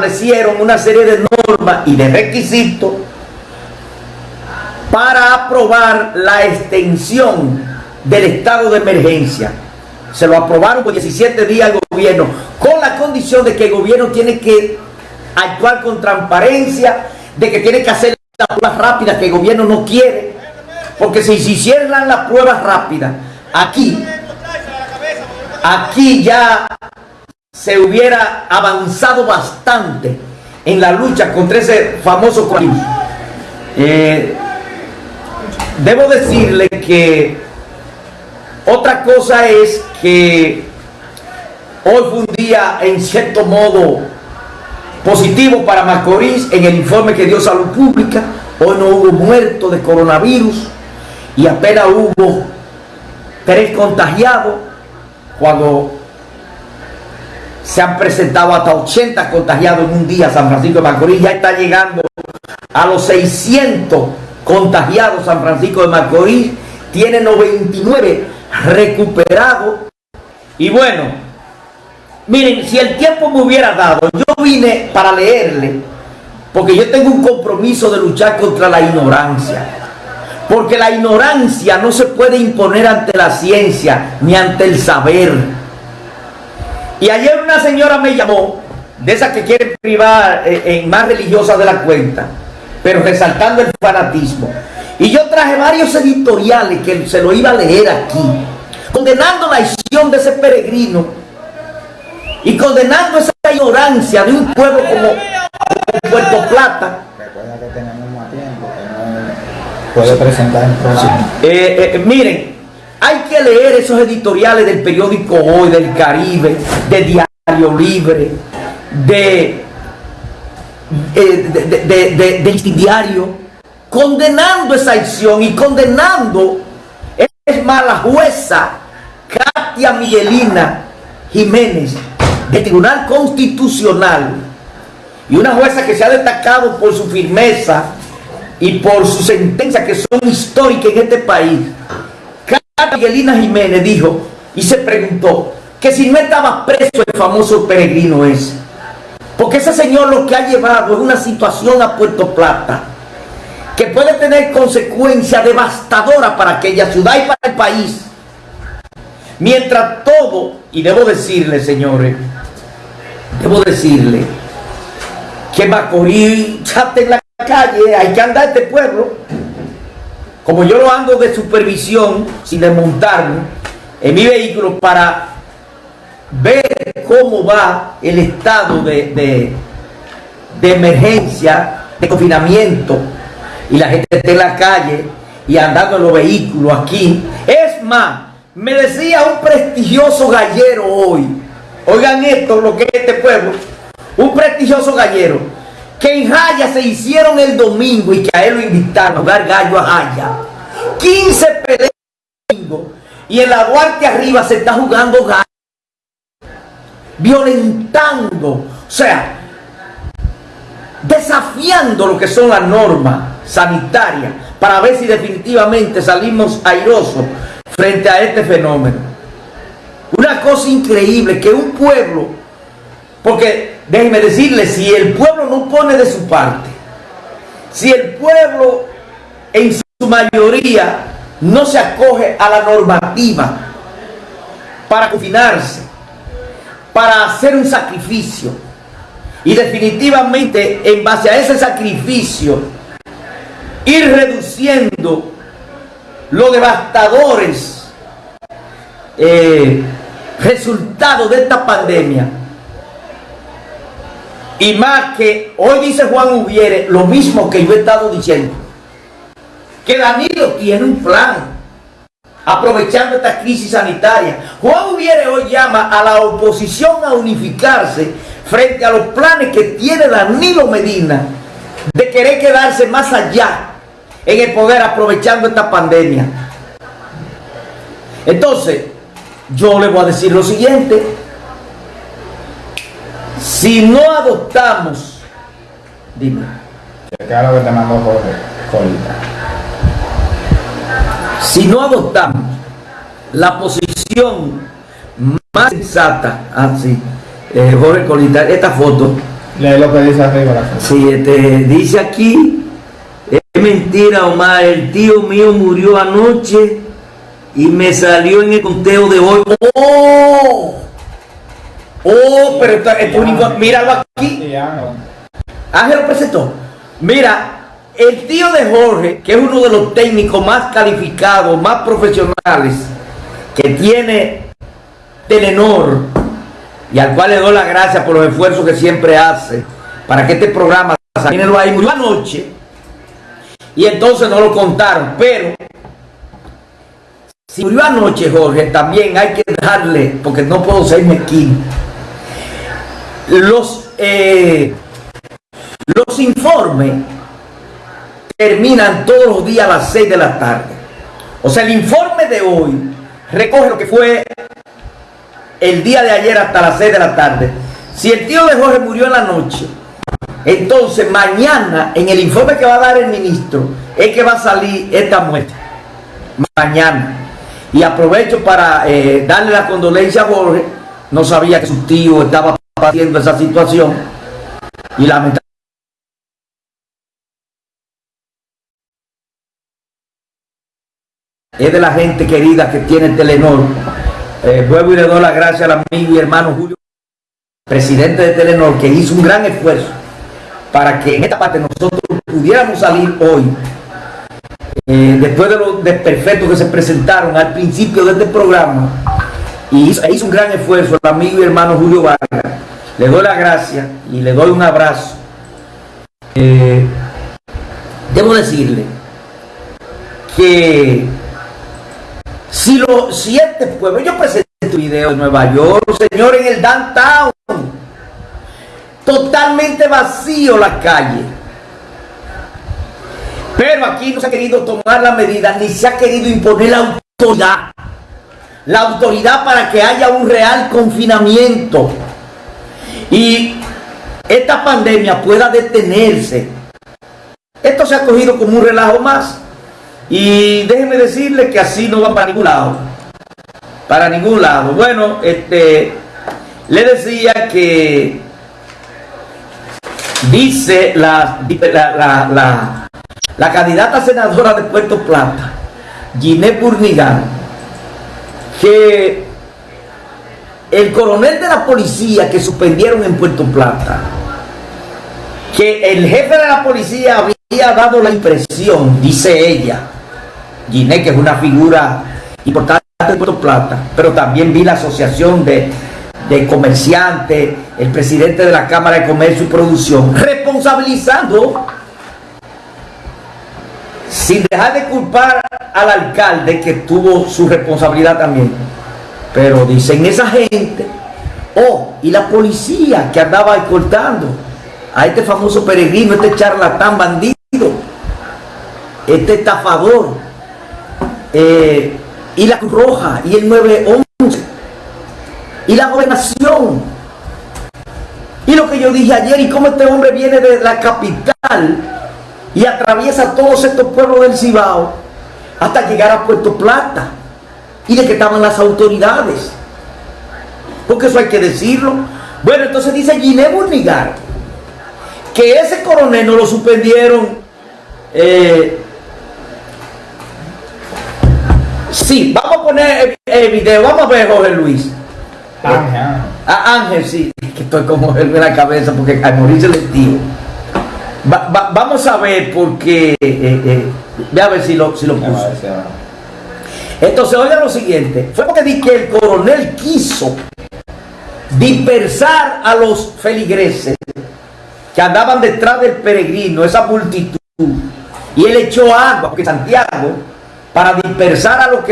establecieron una serie de normas y de requisitos para aprobar la extensión del estado de emergencia. Se lo aprobaron por 17 días al gobierno, con la condición de que el gobierno tiene que actuar con transparencia, de que tiene que hacer las pruebas rápidas que el gobierno no quiere. Porque si se hicieran las pruebas rápidas, aquí, aquí ya se hubiera avanzado bastante en la lucha contra ese famoso coronavirus. Eh, debo decirle que otra cosa es que hoy fue un día en cierto modo positivo para Macorís en el informe que dio Salud Pública. Hoy no hubo muertos de coronavirus y apenas hubo tres contagiados cuando se han presentado hasta 80 contagiados en un día San Francisco de Macorís, ya está llegando a los 600 contagiados San Francisco de Macorís, tiene 99 recuperados. Y bueno, miren, si el tiempo me hubiera dado, yo vine para leerle, porque yo tengo un compromiso de luchar contra la ignorancia, porque la ignorancia no se puede imponer ante la ciencia ni ante el saber, y ayer una señora me llamó, de esas que quieren privar eh, en más religiosa de la cuenta, pero resaltando el fanatismo. Y yo traje varios editoriales que se lo iba a leer aquí, condenando la acción de ese peregrino y condenando esa ignorancia de un pueblo como, Puerto Plata. Recuerda que tenemos más tiempo, que no puede presentar el programa. Eh, eh, miren, hay que leer esos editoriales del periódico Hoy, del Caribe, de Diario Libre, de, de, de, de, Diario, condenando esa acción y condenando, es más, la jueza Katia Miguelina Jiménez, del Tribunal Constitucional, y una jueza que se ha destacado por su firmeza y por sus sentencias que son históricas en este país, Miguelina Jiménez dijo y se preguntó que si no estaba preso el famoso peregrino ese. Porque ese señor lo que ha llevado es una situación a Puerto Plata que puede tener consecuencias devastadoras para aquella ciudad y para el país. Mientras todo, y debo decirle, señores, debo decirle que Macorís ya en la calle, hay que andar este pueblo como yo lo ando de supervisión, sin desmontarme, en mi vehículo para ver cómo va el estado de, de, emergencia, de confinamiento, y la gente está en la calle y andando en los vehículos aquí. Es más, me decía un prestigioso gallero hoy, oigan esto, lo que es este pueblo, un prestigioso gallero, que en Jaya se hicieron el domingo y que a él lo invitaron a jugar gallo a Jaya. 15 peleas domingo y en la Duarte arriba se está jugando gallo. Violentando, o sea, desafiando lo que son las normas sanitarias para ver si definitivamente salimos airosos frente a este fenómeno. Una cosa increíble que un pueblo, porque déjenme decirle, si el pueblo no pone de su parte, si el pueblo en su mayoría no se acoge a la normativa para confinarse, para hacer un sacrificio, y definitivamente en base a ese sacrificio, ir reduciendo los devastadores eh, resultados de esta pandemia, y más que hoy dice Juan Ubiere lo mismo que yo he estado diciendo. Que Danilo tiene un plan. Aprovechando esta crisis sanitaria. Juan Ubiere hoy llama a la oposición a unificarse frente a los planes que tiene Danilo Medina de querer quedarse más allá en el poder aprovechando esta pandemia. Entonces, yo le voy a decir lo siguiente. Si no adoptamos, dime. Que te Jorge, Si no adoptamos la posición más sensata, así, ah, eh, Jorge Colita, esta foto, Lee lo que dice arriba. La Sí, este, dice aquí, es mentira, Omar, el tío mío murió anoche y me salió en el conteo de hoy. ¡Oh! ¡Oh! Pero esto, esto es un inco- míralo aquí. Ángel. Lo presentó. Mira, el tío de Jorge, que es uno de los técnicos más calificados, más profesionales que tiene Telenor, y al cual le doy las gracias por los esfuerzos que siempre hace para que este programa saliera ahí murió anoche y entonces no lo contaron, pero si murió anoche Jorge, también hay que darle, porque no puedo ser mezquino, los eh, los informes terminan todos los días a las 6 de la tarde. O sea, el informe de hoy recoge lo que fue el día de ayer hasta las 6 de la tarde. Si el tío de Jorge murió en la noche, entonces mañana en el informe que va a dar el ministro es que va a salir esta muestra. Mañana. Y aprovecho para eh, darle la condolencia a Jorge. No sabía que su tío estaba esa situación. Y lamentablemente es de la gente querida que tiene Telenor. Eh, vuelvo y le doy las gracias al amigo y hermano Julio, presidente de Telenor, que hizo un gran esfuerzo para que en esta parte nosotros pudiéramos salir hoy, eh, después de los desperfectos que se presentaron al principio de este programa, y hizo, hizo un gran esfuerzo el amigo y hermano Julio Vargas. Le doy las gracias y le doy un abrazo. Eh, debo decirle que si, lo, si este pueblo, yo presenté tu video en Nueva York, señor, en el downtown, totalmente vacío la calle. Pero aquí no se ha querido tomar la medida, ni se ha querido imponer la autoridad. La autoridad para que haya un real confinamiento. Y esta pandemia pueda detenerse. Esto se ha cogido como un relajo más. Y déjeme decirle que así no va para ningún lado. Para ningún lado. Bueno, este le decía que dice la, la, la, la, candidata senadora de Puerto Plata, Ginés Burnigan, que el coronel de la policía que suspendieron en Puerto Plata, que el jefe de la policía había dado la impresión, dice ella, Ginés, que es una figura importante de Puerto Plata, pero también vi la asociación de, de comerciantes, el presidente de la Cámara de Comercio y Producción, responsabilizando, sin dejar de culpar al alcalde que tuvo su responsabilidad también. Pero dicen esa gente, oh, y la policía que andaba escoltando a este famoso peregrino, este charlatán bandido, este estafador, eh, y la Cruz Roja, y el 911, y la gobernación. Y lo que yo dije ayer, y cómo este hombre viene de la capital y atraviesa todos estos pueblos del Cibao hasta llegar a Puerto Plata. Y de que estaban las autoridades. Porque eso hay que decirlo. Bueno, entonces dice Ginés Burnigar que ese coronel no lo suspendieron. eh, sí, vamos a poner el, el video. Vamos a ver, Jorge Luis. Ángel, Ángel. A Ángel, sí, que estoy como en la cabeza porque al morirse el tío. Va- va- vamos a ver porque. Eh, eh, ve a ver si lo, si lo ahora. Entonces, oigan lo siguiente: fue porque di que el coronel quiso dispersar a los feligreses que andaban detrás del peregrino, esa multitud, y él echó agua, porque Santiago, para dispersar a los que